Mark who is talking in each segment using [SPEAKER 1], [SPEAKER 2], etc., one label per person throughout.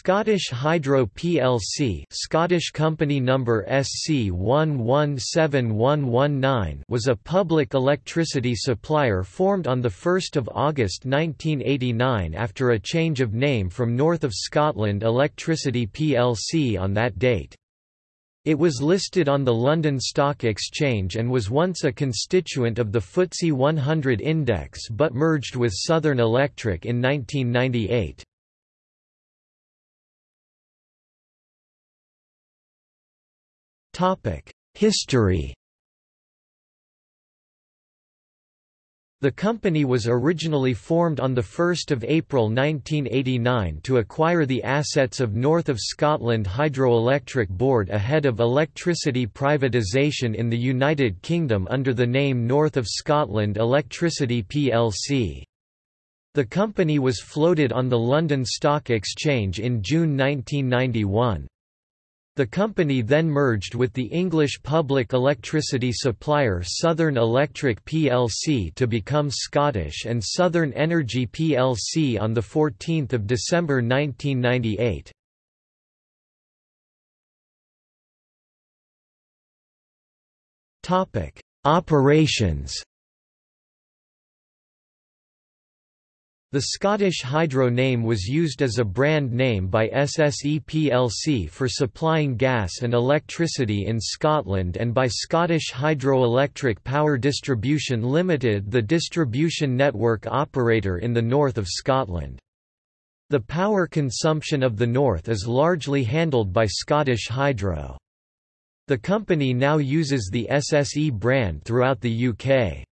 [SPEAKER 1] Scottish Hydro plc Scottish company number SC117119 was a public electricity supplier formed on 1 August 1989 after a change of name from North of Scotland Electricity plc on that date. It was listed on the London Stock Exchange and was once a constituent of the FTSE 100 index but merged with Southern Electric in 1998. History The company was originally formed on 1 April 1989 to acquire the assets of North of Scotland Hydroelectric Board ahead of electricity privatisation in the United Kingdom under the name North of Scotland Electricity plc. The company was floated on the London Stock Exchange in June 1991. The company then merged with the English public electricity supplier Southern Electric plc to become Scottish and Southern Energy plc on 14 December 1998. Operations The Scottish Hydro name was used as a brand name by SSE plc for supplying gas and electricity in Scotland and by Scottish Hydroelectric Power Distribution Limited the distribution network operator in the north of Scotland. The power consumption of the north is largely handled by Scottish Hydro. The company now uses the SSE brand throughout the UK.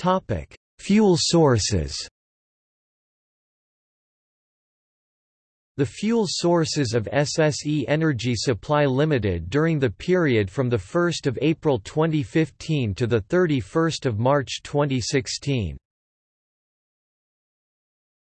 [SPEAKER 1] Topic: Fuel sources. The fuel sources of SSE Energy Supply Limited during the period from 1 April 2015 to 31 March 2016.